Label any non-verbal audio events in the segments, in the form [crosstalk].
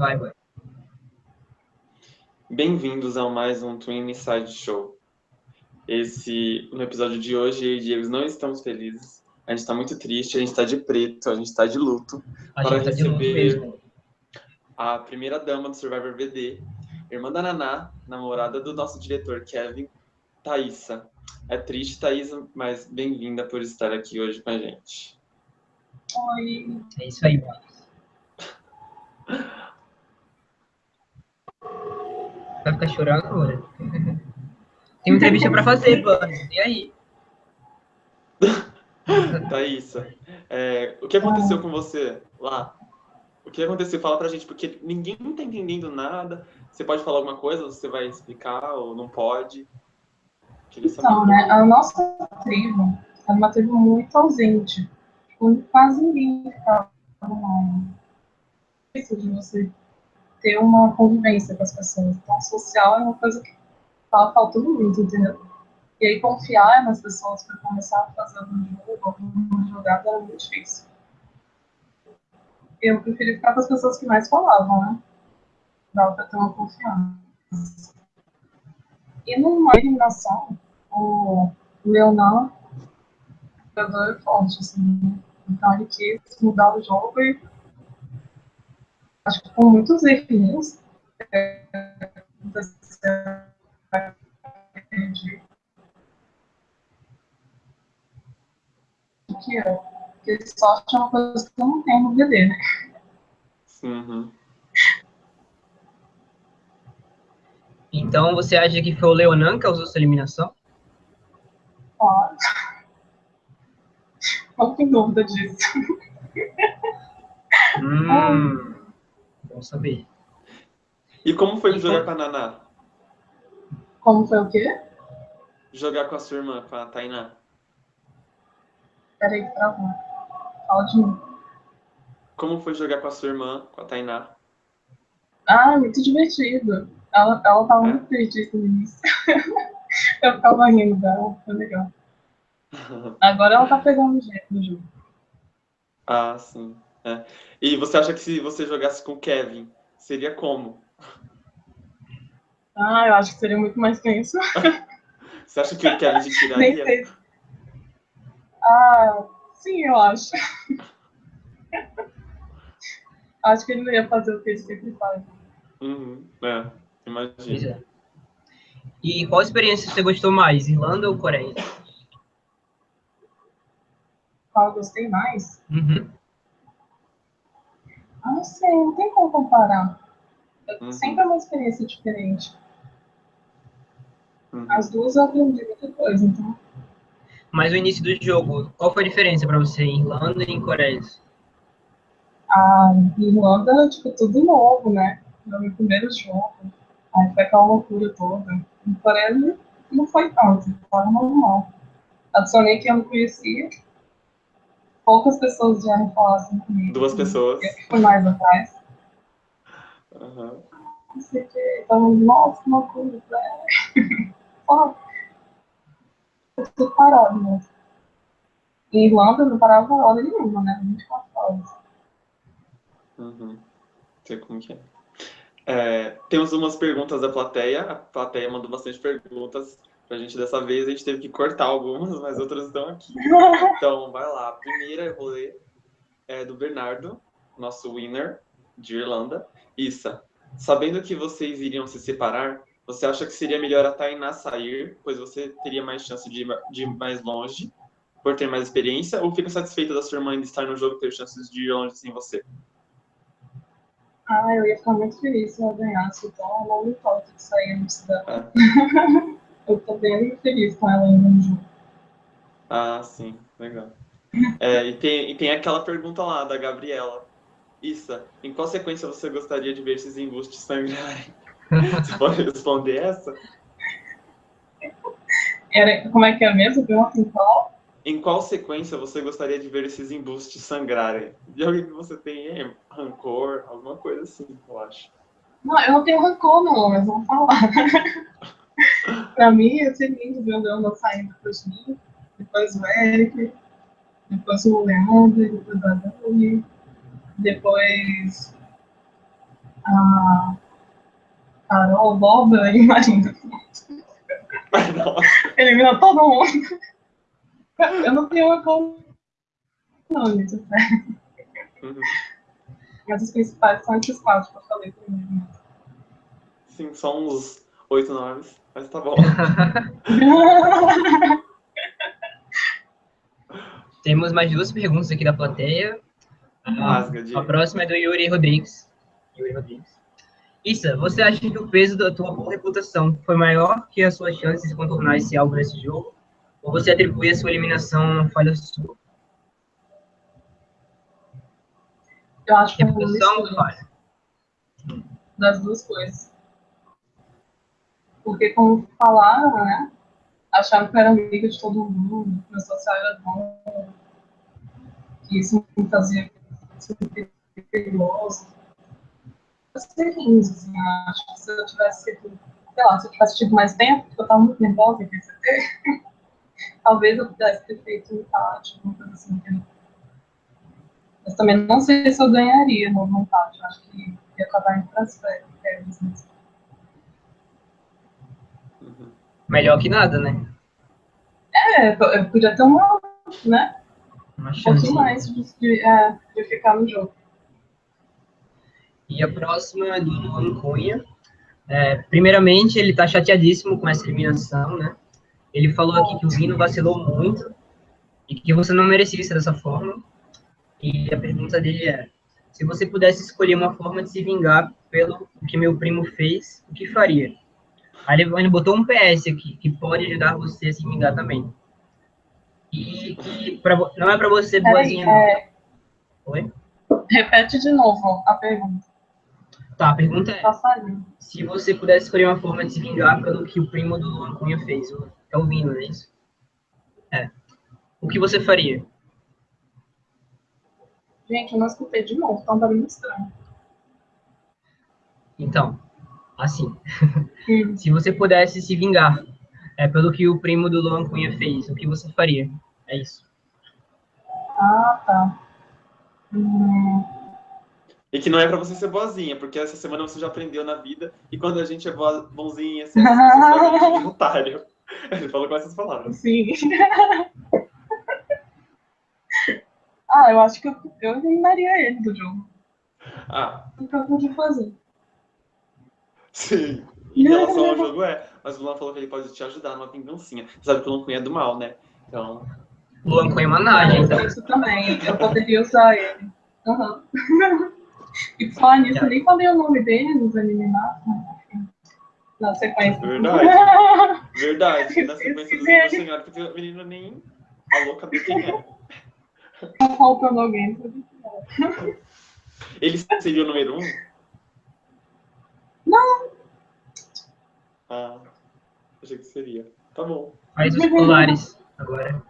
Vai, vai. Bem-vindos a mais um Twin Inside Show. Esse, no episódio de hoje, eu e Diego não estamos felizes. A gente está muito triste, a gente está de preto, a gente está de luto. A para tá receber a primeira dama do Survivor VD, irmã da Naná, namorada do nosso diretor Kevin, Thaísa. É triste, Thaísa, mas bem-vinda por estar aqui hoje com a gente. Oi. É isso aí, mano. [laughs] Vai ficar chorando agora? [laughs] Tem uma entrevista pra fazer, mano. E aí? [laughs] Thaísa, é, o que aconteceu com você lá? O que aconteceu? Fala pra gente, porque ninguém tá entendendo nada. Você pode falar alguma coisa? Você vai explicar ou não pode? Então, né, a nossa tribo era uma tribo muito ausente. Tipo, Quase ninguém ficava online. Isso de você ter uma convivência com as pessoas. Então, social é uma coisa que tava faltando muito, entendeu? E aí, confiar nas pessoas para começar a fazer um jogo, alguma jogada, era muito difícil. Eu preferi ficar com as pessoas que mais falavam, né? Dava para ter uma confiança. E numa eliminação, o Leonan jogador forte, assim. né? Então ele quis mudar o jogo e acho que com muitos erros. é, que é? Porque sorte é uma coisa que eu não tenho no VD, né? Uhum. Então você acha que foi o Leonan que causou sua eliminação? Claro. Não tem dúvida disso. Hum. Bom saber. E como foi E jogar como- com a Naná? Como foi o quê? Jogar com a sua irmã, com a Tainá? Peraí que travou. Fala de mim. Como foi jogar com a sua irmã, com a Tainá? Ah, muito divertido. Ela, ela tava muito perdida no início. [laughs] eu ficava rindo dela, foi legal. [laughs] Agora ela tá pegando o jeito do jogo. ah, sim. É. E você acha que se você jogasse com o Kevin, seria como? Ah, eu acho que seria muito mais tenso. [laughs] Você acha que o Kevin te Nem tiraria? sei. Ah, sim, eu acho. [laughs] acho que ele não ia fazer o que ele sempre faz. Uhum, é, imagina. E qual experiência você gostou mais, Irlanda ou Coreia? Qual eu gostei mais? Uhum. Ah, não sei, não tem como comparar. Uhum. Sempre é uma experiência diferente. Uhum. As duas eu aprendi muita coisa, então. Mas o início do jogo, qual foi a diferença pra você em Irlanda e em Coreia? A Irlanda, tipo, tudo novo, né? Foi meu primeiro jogo. Aí foi aquela loucura toda. Em Coreia não- não foi tanto, foi normal. Adicionei que eu não conhecia. Poucas pessoas vieram falar assim comigo. Duas pessoas. Eu fui mais atrás. Aham. Não sei o que. Então, nossa, que loucura. né? [laughs] Só. Eu tudo parado mesmo. Em Irlanda não parava hora nenhuma, né? 24 horas. Uhum. Sei como que é. É, Temos umas perguntas da plateia. A plateia mandou bastante perguntas pra gente dessa vez. A gente teve que cortar algumas, mas outras estão aqui. [laughs] Então, vai lá. A primeira eu vou ler é do Bernardo, nosso winner de Irlanda. Issa, sabendo que vocês iriam se separar, você acha que seria melhor a Tainá sair, pois você teria mais chance de ir, de ir mais longe, por ter mais experiência, ou fica satisfeita da sua irmã ainda estar no jogo e ter chances de ir longe sem você? Ah, eu ia ficar muito feliz se ela ganhasse, então eu não me importa de sair antes dela. [laughs] eu tô bem feliz com ela ainda no jogo. Ah, sim, legal. É, e, tem, e tem aquela pergunta lá da Gabriela. Issa, em qual sequência você gostaria de ver esses embustes sangrarem? [laughs] Você pode responder essa? Era, como é que é mesmo? Pergunta em qual? Em qual sequência você gostaria de ver esses embustes sangrarem? De alguém que você tem eh, rancor, alguma coisa assim, eu acho. Não, eu não tenho rancor, não, mas vamos falar. [laughs] pra mim, ia ser lindo ver o Leandro saindo depois de mim, depois o Eric, depois o Leandro, depois a Dani, depois a Carol, Boba e Marina. Nossa. Elimina todo mundo. Eu não tenho uma com nome, de fé. Uhum. Mas os principais são esses quatro que eu falei primeiro. Sim, só uns oito nomes, mas tá bom. [laughs] Temos mais duas perguntas aqui da plateia. A, Rasga, diga. a próxima é do Yuri Rodrigues. Yuri Rodrigues. Issa, você acha que o peso da tua boa reputação foi maior que as suas chances de contornar esse alvo nesse jogo? Ou você atribui a sua eliminação a uma falha sua? Eu acho que é uma falha? das duas coisas. Porque, como falaram, né? Acharam que eu era amiga de todo mundo, que meu social era bom, que isso me fazia sentir perigoso. Eu sei rindo, assim, eu acho que se eu tivesse sido, sei lá, se eu tivesse tido mais tempo, porque eu estava muito nervosa em PCT, [laughs] talvez eu pudesse ter feito um empate, alguma coisa assim? Mas também não sei se eu ganharia no empate, eu acho que ia acabar indo para as férias mesmo. Uhum. Melhor que nada, né? É, eu podia ter uma, né? Uma Um chance. pouquinho mais de, de, é, de ficar no jogo. E a próxima é do Luan Cunha. É, primeiramente, ele tá chateadíssimo com essa eliminação, né? Ele falou aqui que o Vino vacilou muito e que você não merecia ser dessa forma. E a pergunta dele é: se você pudesse escolher uma forma de se vingar pelo que meu primo fez, o que faria? Aí ele ele botou um PS aqui, que pode ajudar você a se vingar também. E que pra não é pra você boazinha, não. é, Oi? repete de novo a pergunta. Tá, a pergunta é. Se você pudesse escolher uma forma de se vingar pelo que o primo do Luan Cunha fez, é o Vino, não é isso? É. O que você faria? Gente, eu não escutei de novo, tá um barulho estranho. Então, assim, Hum. se você pudesse se vingar é, pelo que o primo do Luan Cunha fez, o que você faria? É isso. Ah, tá. Hum, E que não é pra você ser boazinha, porque essa semana você já aprendeu na vida, e quando a gente é boa, bonzinha, assim, [laughs] que é um otário. [laughs] Ele falou com essas palavras. sim. [laughs] ah, eu acho que eu, eu eliminaria ele do jogo. Ah, Não tem o que eu podia fazer. Sim. Em relação ao jogo, é. Mas o Luan falou que ele pode te ajudar numa vingancinha. Você sabe que o Luan Cunha é do mal, né? Então, Luan Cunha é managem, então. Isso também, eu poderia usar ele. Aham. [laughs] E falar nisso, eu nem falei o nome dele nos eliminados. mas enfim, Na sequência. Verdade. [laughs] verdade. Na sequência do Senhor, porque o menino nem a louca de quem é. Tá faltando alguém. Ele seria o número um? Não. Ah, achei que seria. Tá bom. Faz os colares agora.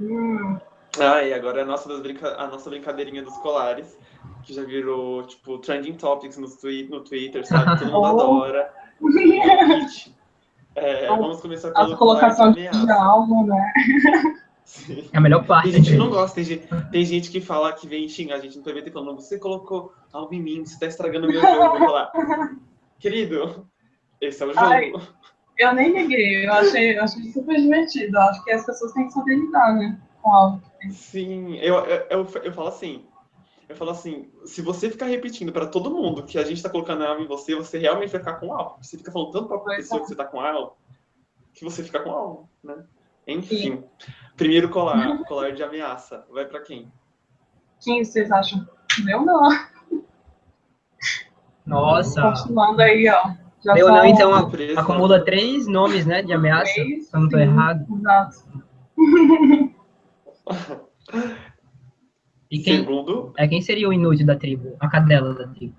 Hum, Ah, e agora é a nossa, das brinca... a nossa brincadeirinha dos colares, que já virou, tipo, trending topics no, twi... no Twitter, sabe? [laughs] Todo mundo adora. [laughs] É vamos começar pelo a colocação colar de álbum, né? [laughs] Sim. É a melhor parte. Tem gente que não gosta, tem gente, tem gente que fala que vem xingar a gente no PVT falando, você colocou algo em mim, você tá estragando o meu jogo. Eu vou falar, querido, esse é o jogo. Ai. Eu nem liguei, eu achei, eu achei super divertido. Eu acho que as pessoas têm que saber lidar, né? Com algo. Sim, eu, eu, eu, eu falo assim. Eu falo assim, se você ficar repetindo pra todo mundo que a gente tá colocando algo em você, você realmente vai ficar com algo. Você fica falando tanto pra Pois pessoa é. que você tá com algo, que você fica com algo, né? Enfim. Primeiro colar, [laughs] colar de ameaça. Vai pra quem? Quem vocês acham? Eu não. Nossa. Continuando aí, ó. Já Eu são não, então a- acumula três nomes, né, de ameaça. três, Se eu não tô sim, errado. Exato. E quem, Segundo, é, quem seria o inútil da tribo? A cadela da tribo.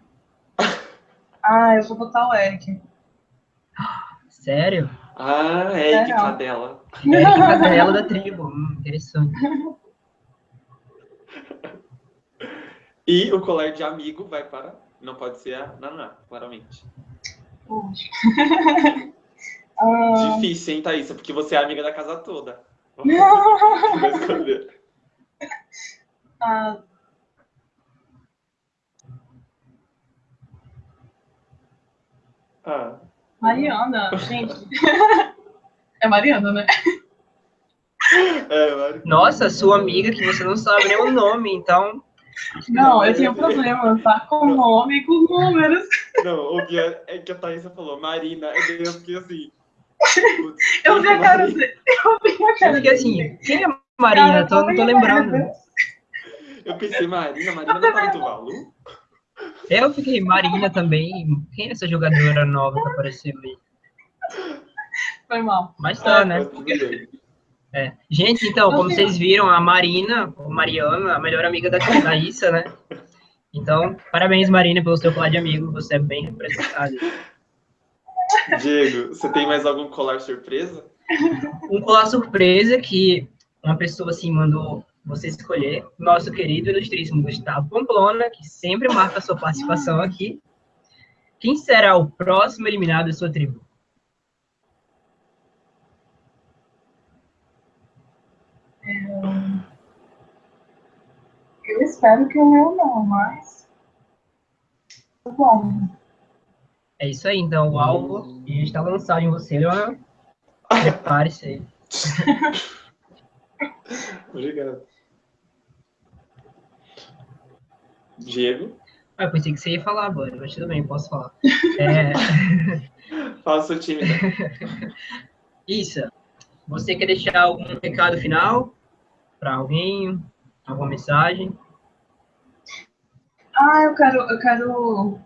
Ah, eu vou botar o Eric. Sério? Ah, é que Legal. cadela. É a [laughs] cadela da tribo. Hum, interessante. E o colar de amigo vai para. Não pode ser a Naná, claramente. Ah, [laughs] Difícil, hein, Thaísa? Porque você é amiga da casa toda. Escolher. [laughs] ah, Ah, Mariana, gente. é Mariana, né? é, Mari. Nossa, sua amiga que você não sabe nem o nome, então. Não, eu tenho problema, tá? Com nome e com números. Não, o Bia, é que a Thaisa falou Marina, daí eu fiquei assim. putz, Eu vi a cara dele. Eu vi a Eu cara fiquei assim, quem é Marina? Tô, não tô lembrando. Eu pensei, Marina, Marina não tá em Tuvalu? Eu fiquei Marina também. Quem é essa jogadora nova que apareceu aí? Foi mal. Mas tá, né? Tudo bem. É. Gente, então, como vocês viram, a Marina, ou Mariana, a melhor amiga da Thaísa, né? Então, parabéns, Marina, pelo seu colar de amigo. Você é bem representada. Diego, você tem mais algum colar surpresa? Um colar surpresa que uma pessoa assim mandou você escolher, nosso querido ilustríssimo Gustavo Pamplona, que sempre marca sua participação aqui. Quem será o próximo eliminado da sua tribo? Eu espero que o meu não, mas. Bom, É isso aí, então, o alvo já está lançado em você, Leonel. Prepare-se aí. [laughs] Obrigado. Diego, Ah, eu pensei que você ia falar agora, mas tudo bem, posso falar. É, [laughs] fala seu time. [laughs] Isso. Você quer deixar algum recado final para alguém? Alguma mensagem? Ah, eu quero, eu quero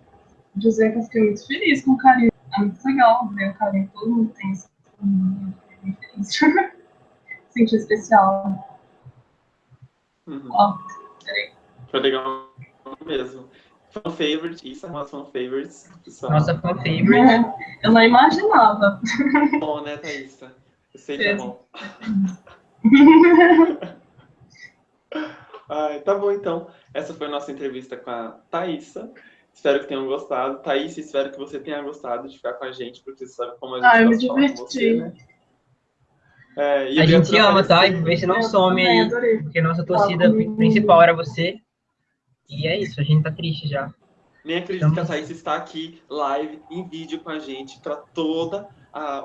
dizer que eu fiquei muito feliz com o carinho. É muito legal ver o carinho todo mundo tem. Eu fiquei feliz. [laughs] Senti especial. Uhum. Ó, Foi legal mesmo. Fan favorite, isso é uma fan favorites. Pessoal. Nossa fan favorite. eu não imaginava. bom, né, Thaísa? Eu sei que é bom. [laughs] Ai, tá bom, então. Essa foi a nossa entrevista com a Thaísa. Espero que tenham gostado. Thaís, espero que você tenha gostado de ficar com a gente, porque você sabe como a gente Ah, eu me gosta de falar com diverti. você, né? É, e A gente ama, tá? E aparecer. vê se não some também aí. adorei. Porque nossa torcida comigo. principal era você. E é isso, a gente tá triste já. Nem acredito que a Thaís está aqui live, em vídeo com a gente, para todo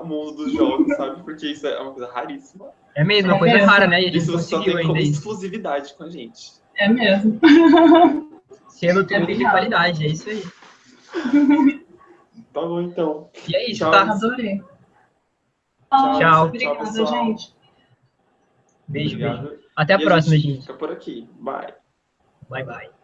o mundo dos jogos, [laughs] sabe? Porque isso é uma coisa raríssima. É mesmo, uma É coisa mesmo. rara, né? E a gente Isso você só conseguiu tem como isso. exclusividade com a gente. É mesmo. [laughs] Selo É bem de qualidade, é isso aí. Tá bom, então. E é isso, Tchau. tá? Adorei. Tchau. Tchau, Obrigada, pessoal. gente. Beijo, beijo. Obrigado. Até a E próxima, gente gente. Fica por aqui. Bye. Bye, bye.